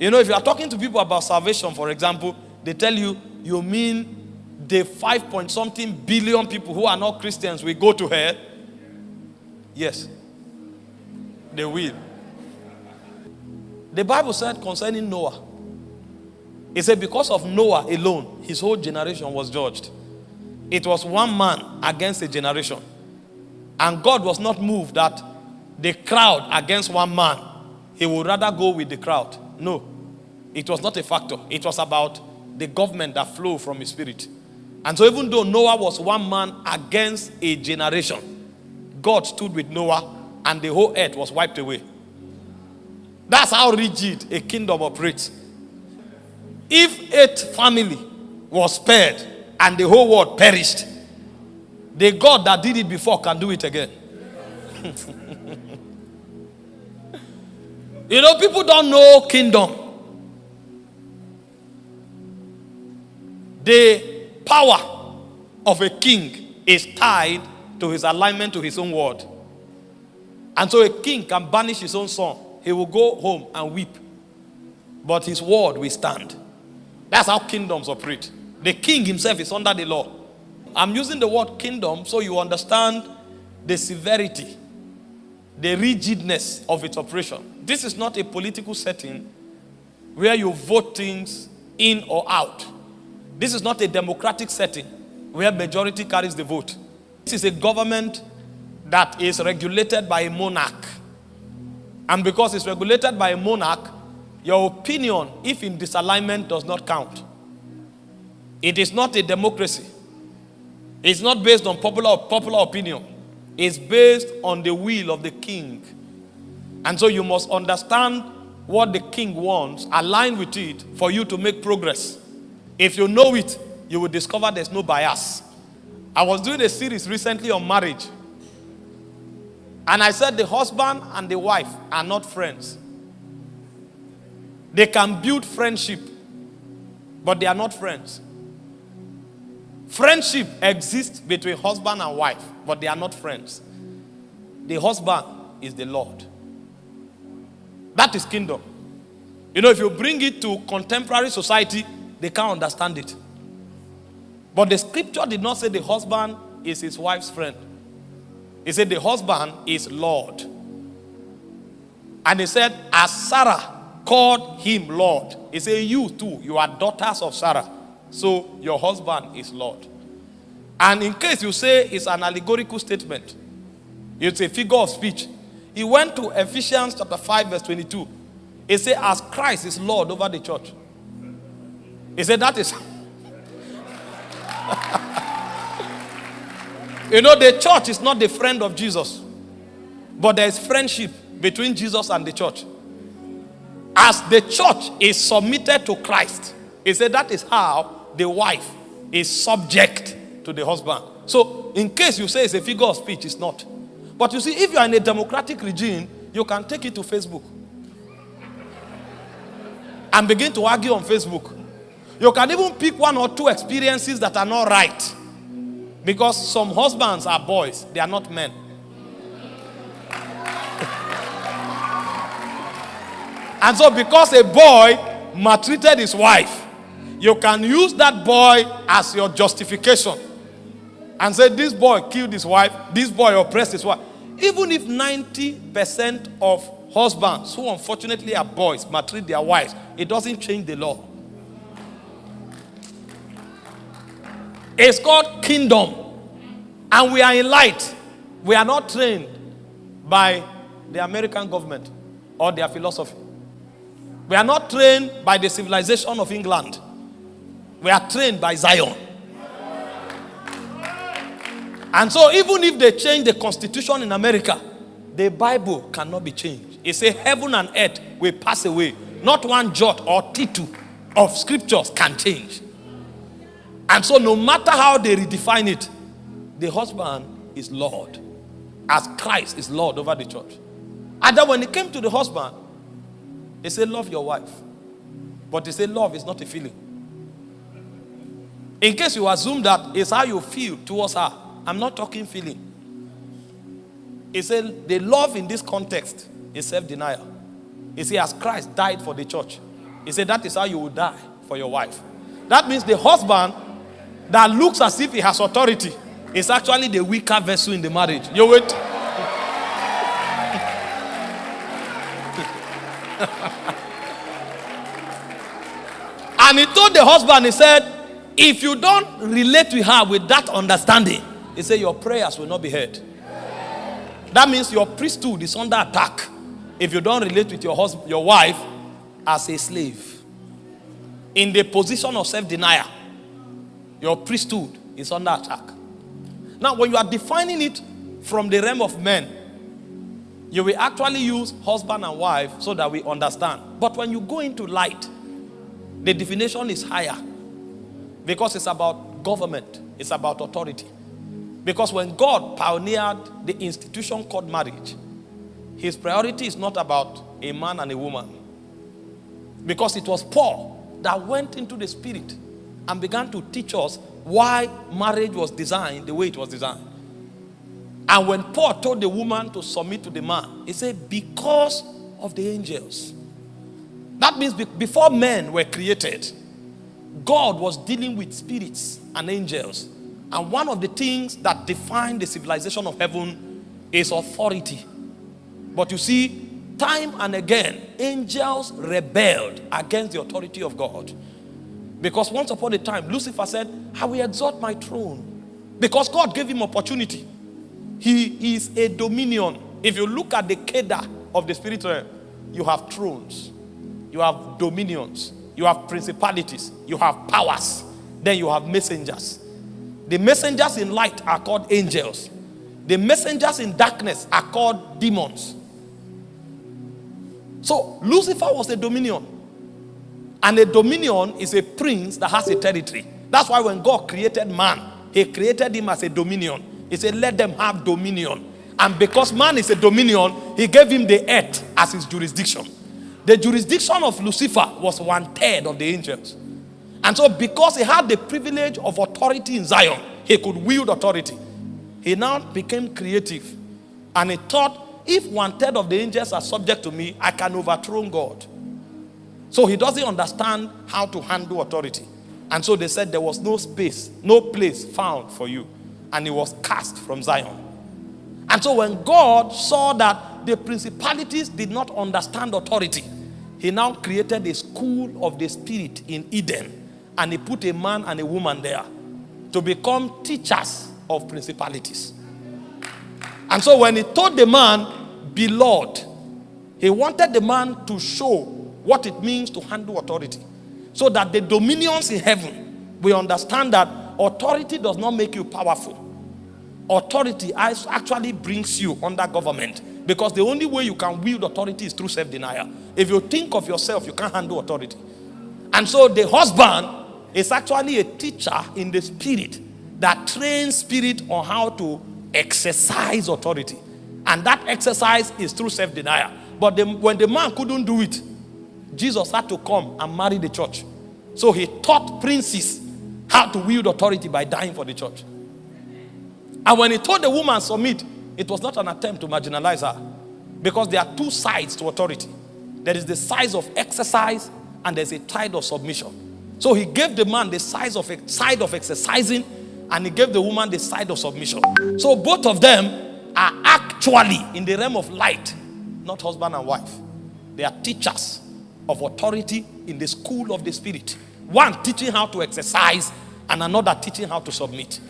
You know, if you are talking to people about salvation, for example, they tell you, you mean the five point something billion people who are not Christians will go to hell? Yes. They will. The Bible said concerning Noah, it said because of Noah alone, his whole generation was judged. It was one man against a generation. And God was not moved that the crowd against one man, he would rather go with the crowd. No, it was not a factor. It was about the government that flowed from his spirit. And so even though Noah was one man against a generation, God stood with Noah and the whole earth was wiped away. That's how rigid a kingdom operates. If eight family was spared and the whole world perished, the God that did it before can do it again. you know, people don't know kingdom. The power of a king is tied to his alignment to his own word. And so a king can banish his own son. He will go home and weep. But his word will stand. That's how kingdoms operate. The king himself is under the law. I'm using the word kingdom so you understand the severity, the rigidness of its operation. This is not a political setting where you vote things in or out. This is not a democratic setting where majority carries the vote. This is a government that is regulated by a monarch. And because it's regulated by a monarch, your opinion, if in disalignment, does not count. It is not a democracy. It's not based on popular, popular opinion. It's based on the will of the king. And so you must understand what the king wants, align with it for you to make progress. If you know it, you will discover there's no bias. I was doing a series recently on marriage. And I said the husband and the wife are not friends. They can build friendship, but they are not friends. Friendship exists between husband and wife, but they are not friends. The husband is the Lord. That is kingdom. You know, if you bring it to contemporary society, they can't understand it. But the scripture did not say the husband is his wife's friend. He said the husband is Lord. And he said, as Sarah called him Lord, he said, you too, you are daughters of Sarah. So your husband is Lord. And in case you say it's an allegorical statement, it's a figure of speech. He went to Ephesians chapter 5 verse 22. He said, as Christ is Lord over the church. He said, that is... you know, the church is not the friend of Jesus. But there is friendship between Jesus and the church. As the church is submitted to Christ, he said that is how the wife is subject to the husband. So, in case you say it's a figure of speech, it's not. But you see, if you are in a democratic regime, you can take it to Facebook and begin to argue on Facebook. You can even pick one or two experiences that are not right. Because some husbands are boys, they are not men. and so, because a boy maltreated his wife, you can use that boy as your justification and say, This boy killed his wife, this boy oppressed his wife. Even if 90% of husbands who unfortunately are boys maltreat their wives, it doesn't change the law. It's called kingdom. And we are in light. We are not trained by the American government or their philosophy. We are not trained by the civilization of England. We are trained by Zion. And so even if they change the constitution in America, the Bible cannot be changed. It says heaven and earth will pass away. Not one jot or tittle of scriptures can change. And so no matter how they redefine it, the husband is Lord. As Christ is Lord over the church. And then when it came to the husband, he said, love your wife. But he said, love is not a feeling. In case you assume that is how you feel towards her, I'm not talking feeling. He said the love in this context is self-denial. He said as Christ died for the church, He said that is how you will die for your wife. That means the husband that looks as if he has authority is actually the weaker vessel in the marriage. You wait. and he told the husband, he said, if you don't relate with her with that understanding, he said, your prayers will not be heard. That means your priesthood is under attack if you don't relate with your husband, your wife as a slave. In the position of self-denial, your priesthood is under attack. Now, when you are defining it from the realm of men, you will actually use husband and wife so that we understand. But when you go into light, the definition is higher because it's about government, it's about authority. Because when God pioneered the institution called marriage, his priority is not about a man and a woman. Because it was Paul that went into the spirit and began to teach us why marriage was designed the way it was designed. And when Paul told the woman to submit to the man, he said, because of the angels. That means before men were created, God was dealing with spirits and angels. And one of the things that defined the civilization of heaven is authority. But you see, time and again, angels rebelled against the authority of God. Because once upon a time, Lucifer said, I will exalt my throne. Because God gave him opportunity. He is a dominion. If you look at the Kedar of the spirit realm, you have thrones, you have dominions, you have principalities, you have powers, then you have messengers. The messengers in light are called angels. The messengers in darkness are called demons. So Lucifer was a dominion. And a dominion is a prince that has a territory. That's why when God created man, he created him as a dominion. He said, let them have dominion. And because man is a dominion, he gave him the earth as his jurisdiction. The jurisdiction of Lucifer was one third of the angels. And so because he had the privilege of authority in Zion, he could wield authority. He now became creative. And he thought, if one third of the angels are subject to me, I can overthrow God. So he doesn't understand how to handle authority. And so they said there was no space, no place found for you. And he was cast from Zion. And so when God saw that the principalities did not understand authority, he now created a school of the spirit in Eden. And he put a man and a woman there to become teachers of principalities. And so when he told the man, be Lord, he wanted the man to show what it means to handle authority. So that the dominions in heaven we understand that authority does not make you powerful. Authority actually brings you under government. Because the only way you can wield authority is through self-denial. If you think of yourself, you can't handle authority. And so the husband is actually a teacher in the spirit that trains spirit on how to exercise authority. And that exercise is through self-denial. But the, when the man couldn't do it, Jesus had to come and marry the church. So he taught princes how to wield authority by dying for the church. And when he told the woman submit, it was not an attempt to marginalize her. Because there are two sides to authority. There is the size of exercise and there's a side of submission. So he gave the man the size of side of exercising and he gave the woman the side of submission. So both of them are actually in the realm of light, not husband and wife. They are teachers of authority in the school of the spirit. One teaching how to exercise and another teaching how to submit.